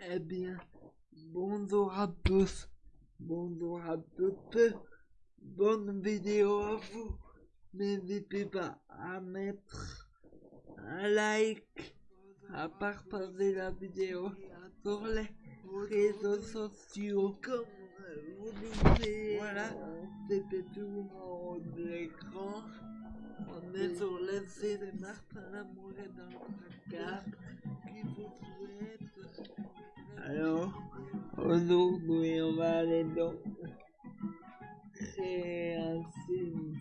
Eh bien, bonjour à tous, bonjour à toutes, bonne vidéo à vous. N'hésitez pas à mettre un like, à partager la vidéo sur les réseaux sociaux. Comme vous disiez, voilà, c'était tout en l'écran. On est sur l'essai de Martin Lamour et dans le placard qui vous souhaite. Alors, aujourd'hui, on va aller donc créer un Sims.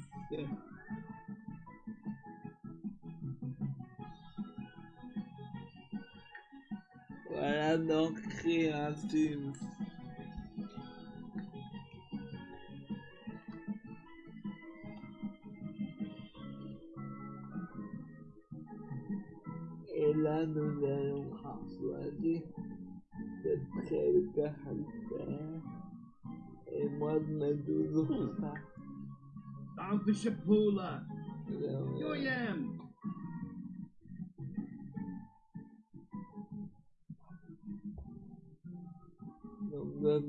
Voilà donc créer un Sims. Et là, nous allons choisir de quelqu'un à le faire. Et moi, je mets toujours ça. Dr.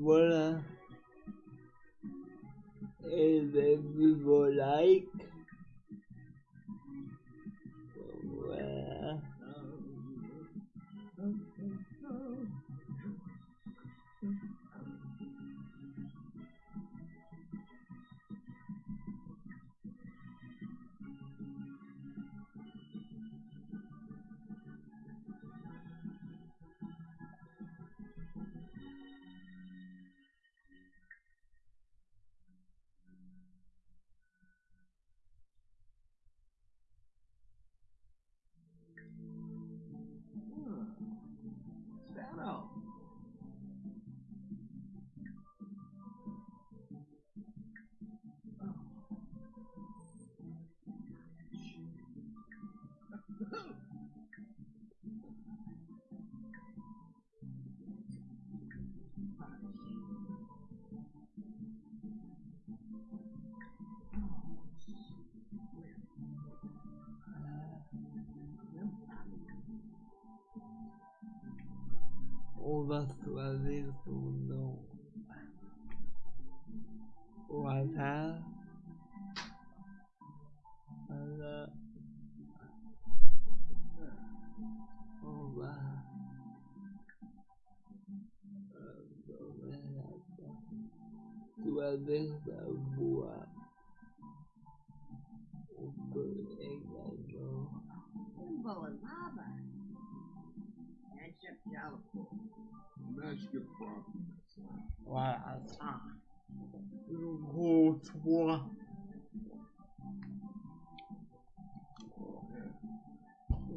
curvas suaves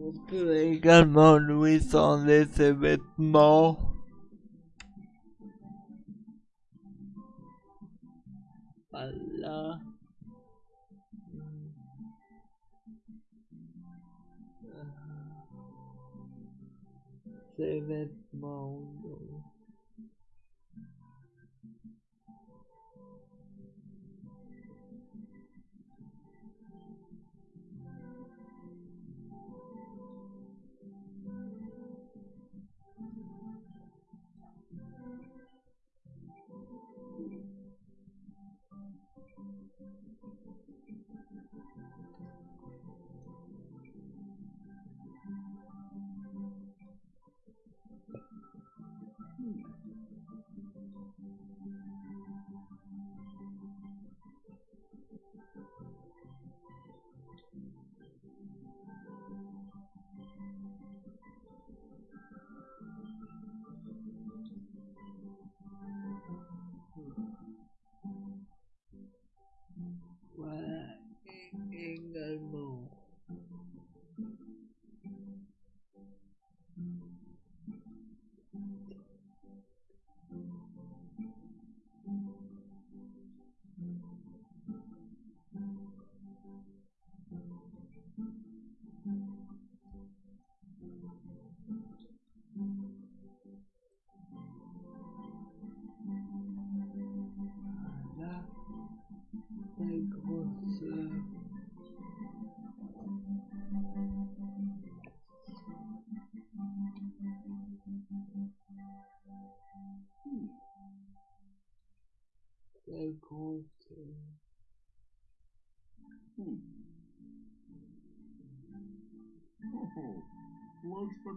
On peut également lui changer ses vêtements. think we'll. Hmm. Going to. Oh, looks for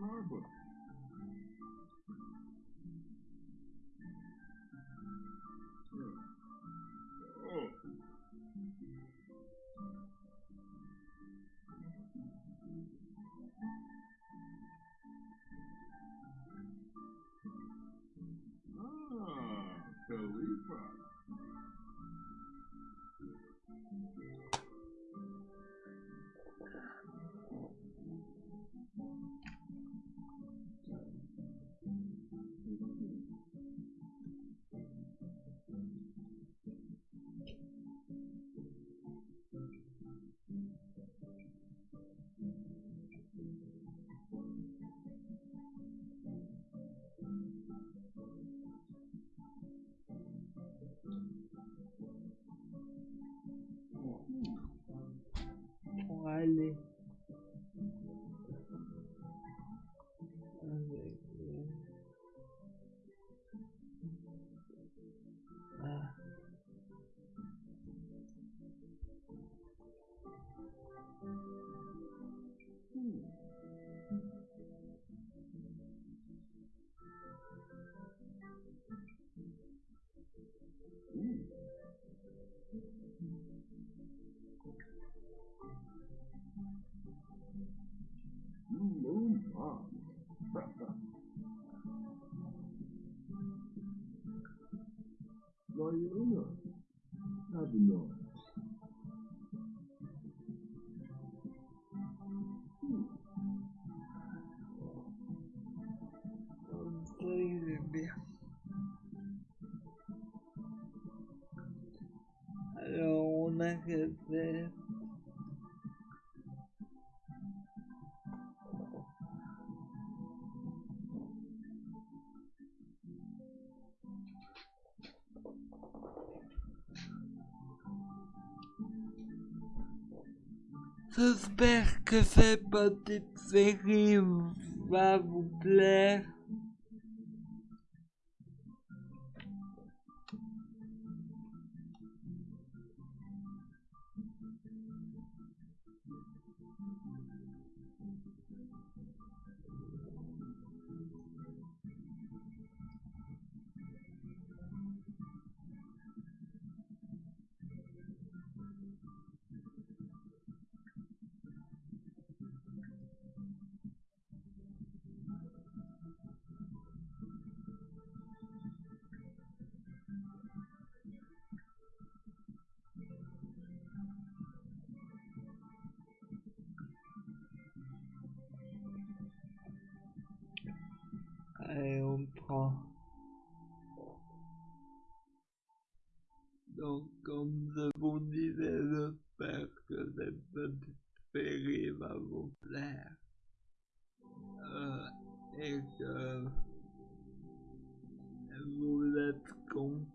J'espère que cette petite série va vous plaire. Série va vous plaire. Euh, et que vous.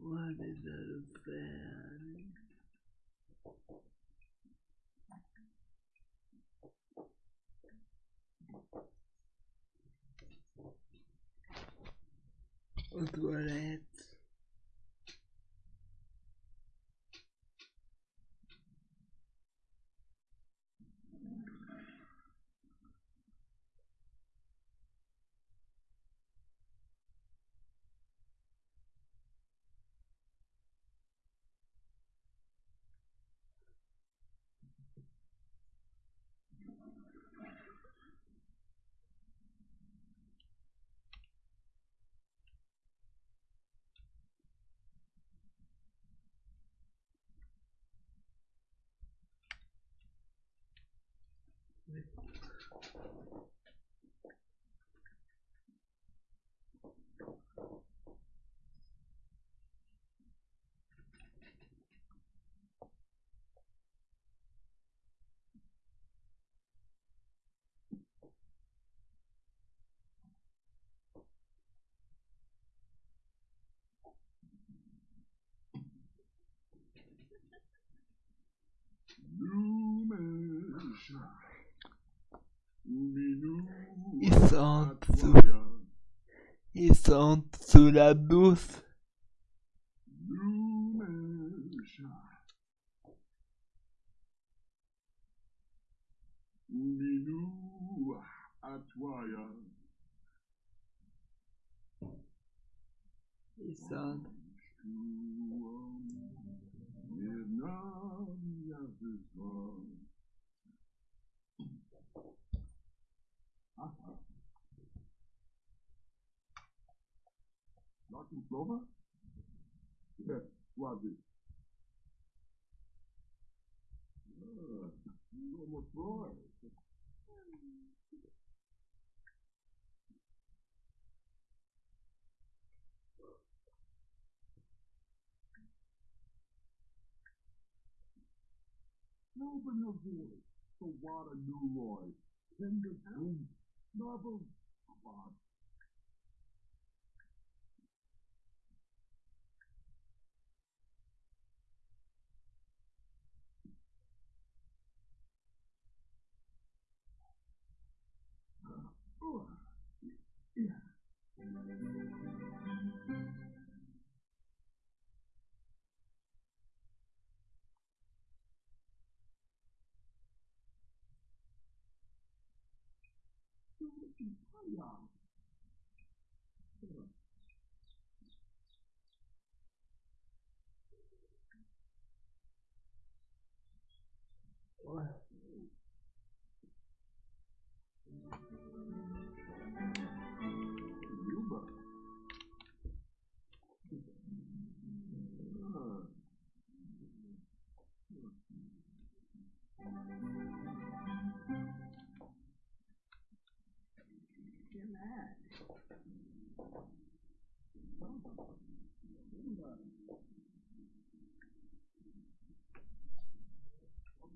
What is that 德人 toilettes. Ils sont sous, ils sont sous la douce. Ils sont, Slover? Yes, Swazi. Ah, almost boy. Open the voice, the water new Lloyd. Tender boom, novel, quad. Yeah.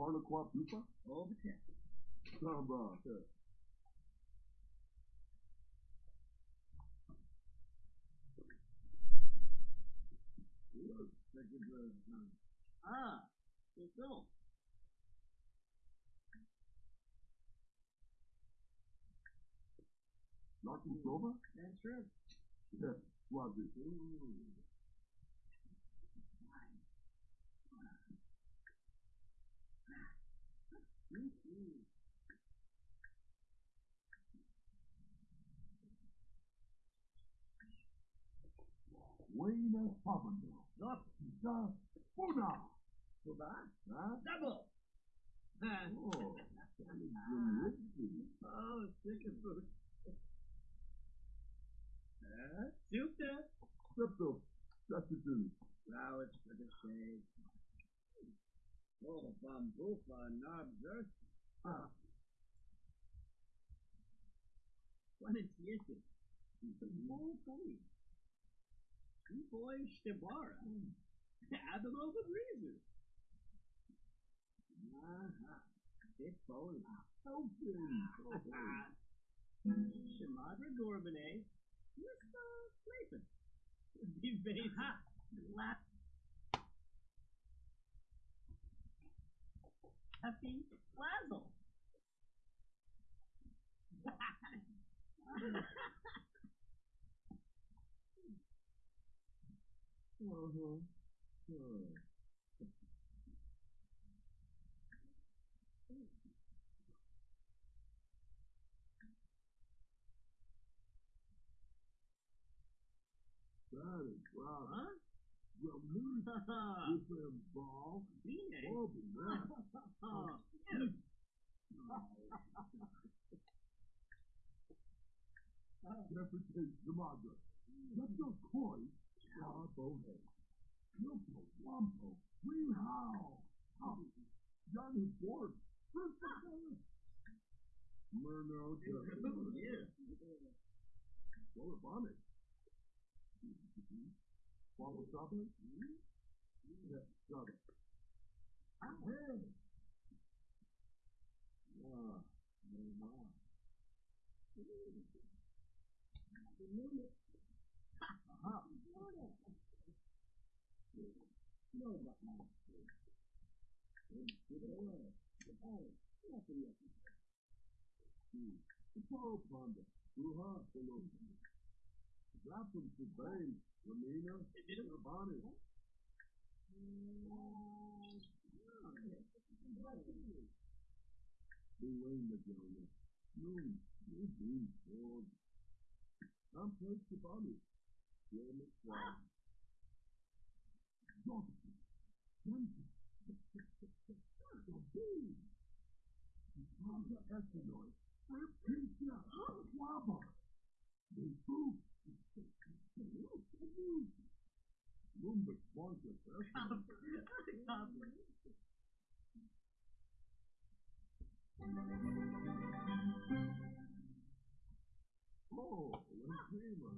Harlequin pupa? All the tech. Samba. Ah, so so. Martin Slover? That's right. Yes, Swazi. Wayne. Look, Da Puna. so that. Huh? Double. oh, Ah. Oh. Oh, sick of food. Uh, Super. Crypto. That's it to me. Flowers for the shade. Oh, bamboo for Norbs Ah. What is this? It's a small funny. Two boys Shabara. The Breezer. Aha. Bowl. Okay. Shamadra Gorbane. Mr. Slayton. Be very hot. Lap. Happy Lazzle. Uh-huh. Sure. That is right. Huh? Well, me, with them ball, Beanie. Bobby, man. Oh, cute. Jefferson Yamaga. Let your koi, Star Bonehead. Milko, Wampo, Green Howl, Hobby, Johnny Ford, First Murno, oh, Jefferson. Yeah. Well, Bonnet. Bottle shopping? Yeah, got it. Hey! Ah, no, no. Aha. No, but not. Get away. Oh, nothing yet. Hmm. The Paul Ponder. Ruha, hello. Drop him to Bane, Ramina, Bonnie. Bewayne the Jonah. No, no, no, no. I'm close to Bonnie. Swan. Johnson. Johnson. The Bee. Papa Eskinoid. Rip Pizza. Wabba. The Food. Lumber sponsor. Oh, Lantima.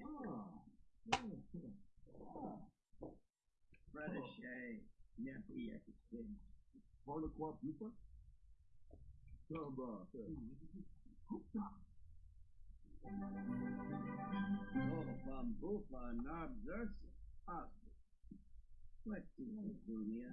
Ah, Brother On le croit plus pas. Samba. Norfam bofa nabzas as. What's the junior?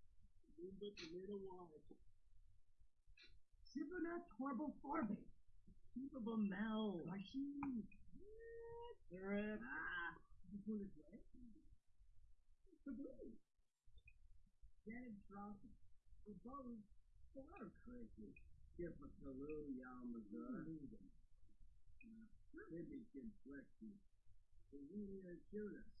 what it's doing here. Yeah. Waffle. No bean. Supernat horrible Farbe. Keepable Mel. Rashid. Rip. Ah. This one is what? Kaboom. Janet Drawson. The bows. Far crazy. Give us a little Yamaga. Maybe can flex you. The really shoot us.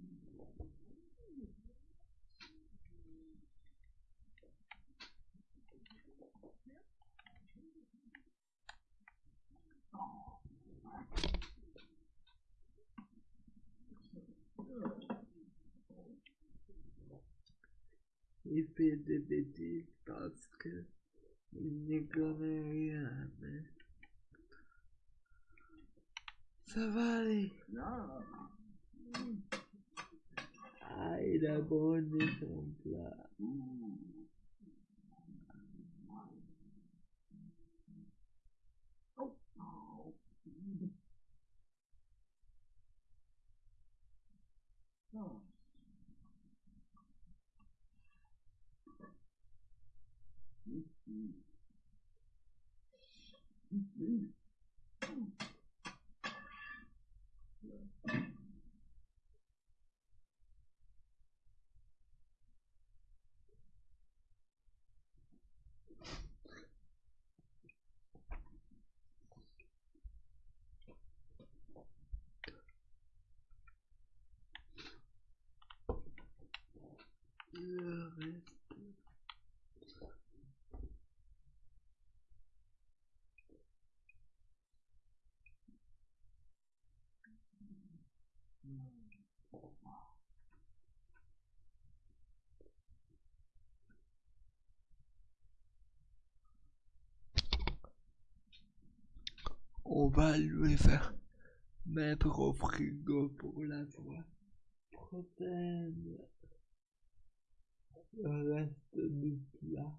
IPDBD tóxica e nicomeirada. Savale! Não! Ai, da bonde comprar. On va lui faire mettre au frigo pour la fois prochaine le reste du plat.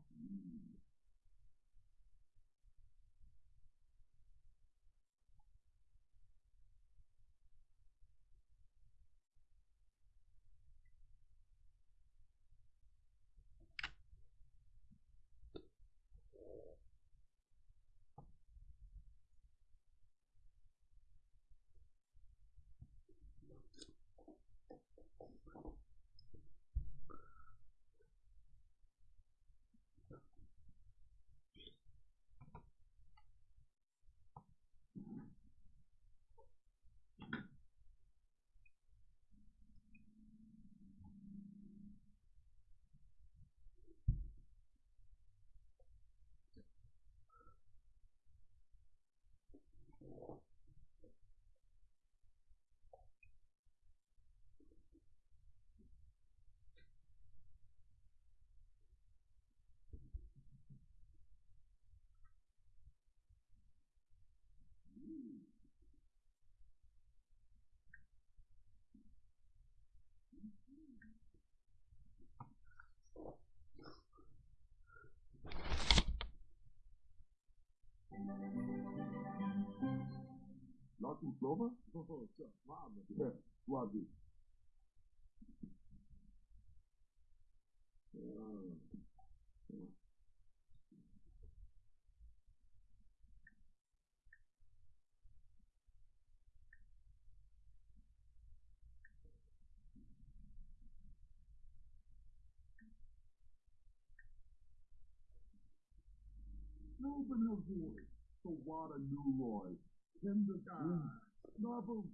Laat hem slopen? Oh, zo, warm. Ja, Open her voice, so water new Roy. Tender guy, snubble,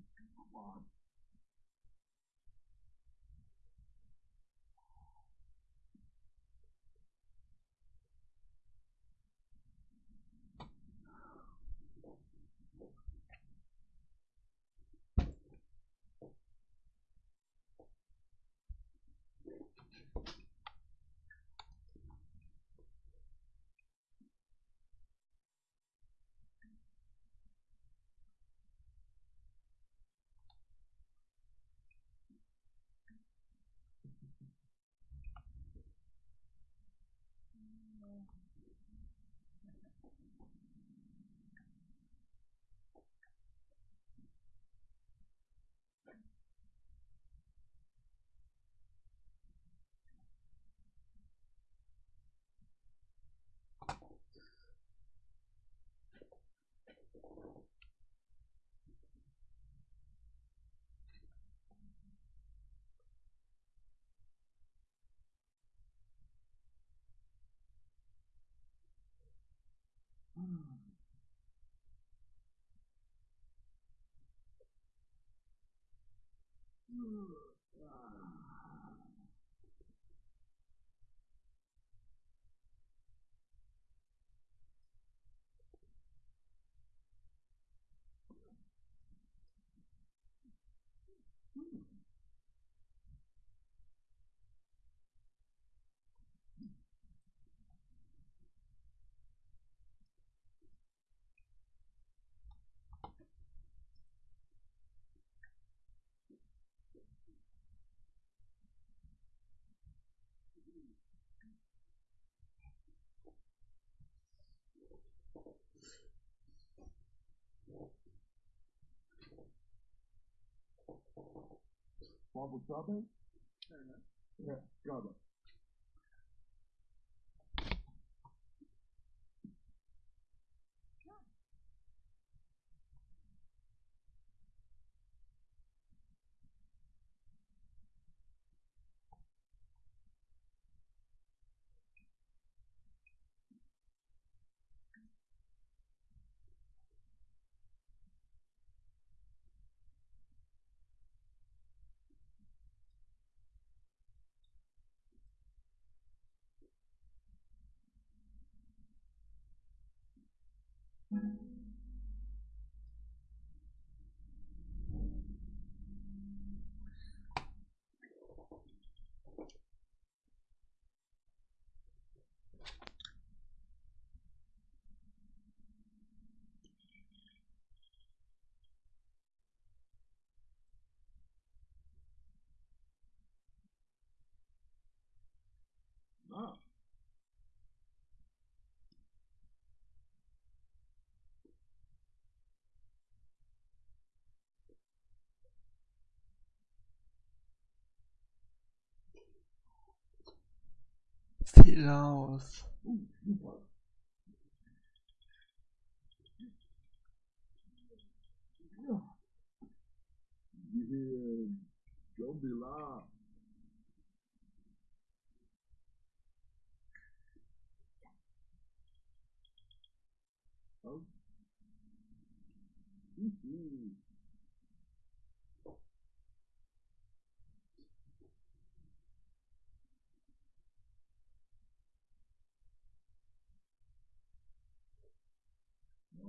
Marble Strawberry? Yeah, Strawberry. Ah, Yeah, don't be loud. Oh.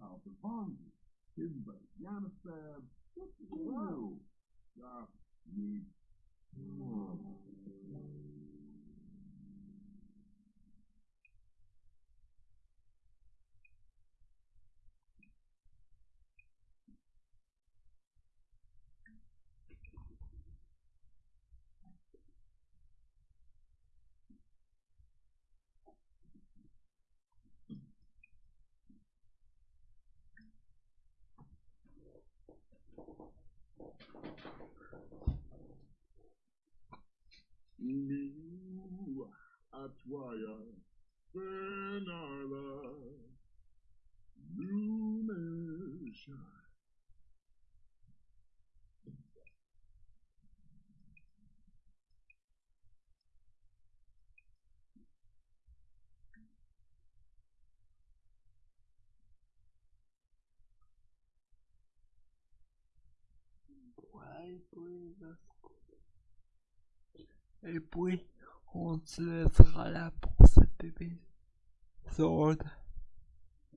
house of Bonzi. Hidden by Yanisab. Wow. Stop. Me. Et puis, on se laissera là pour cet épisode.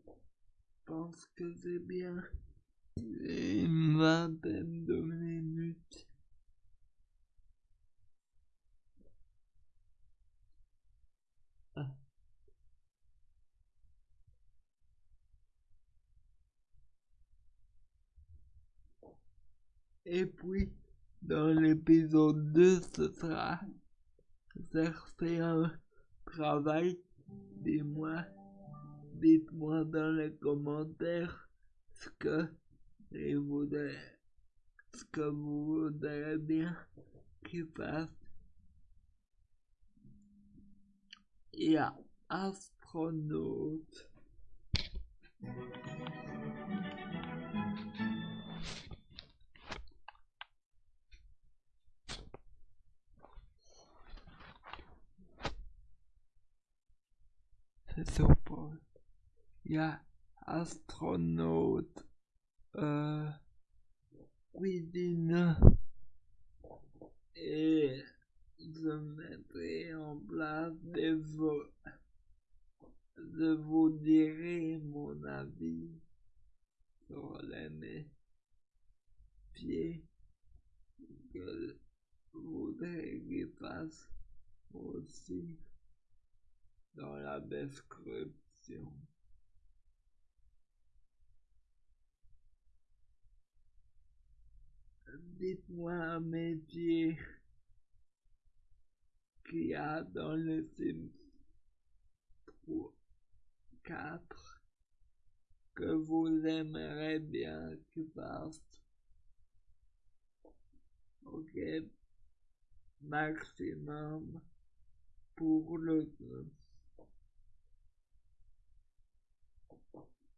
Je pense que c'est bien une vingtaine de minutes. Et puis, dans l'épisode 2, ce sera un travail. Dis-moi, dites-moi dans les commentaires ce que vous voudrez, ce que vous voudrez bien qu'il fasse. Et à astronaute. Sopol. Ja, astronaut. Äh, euh, cuisine. Et eh, je mettrai en place des votes. Je vous dirai mon avis sur les pieds que vous voudrez qu'il passe aussi dans la description. Dites-moi un métier qu'il y a dans le Sims 3, 4 que vous aimeriez bien qu'il fasse. Ok, maximum pour le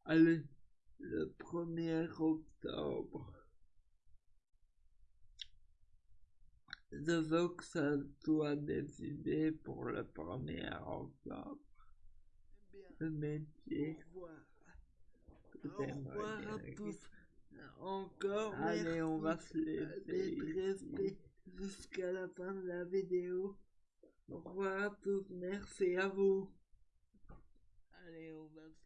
Allez, le 1er octobre. Je veux que ça soit décidé pour le 1er octobre. Le métier. Au revoir. à tous. Encore Allez, on va se laisser jusqu'à la fin de la vidéo. Au revoir à tous, merci à vous. Allez, on va se.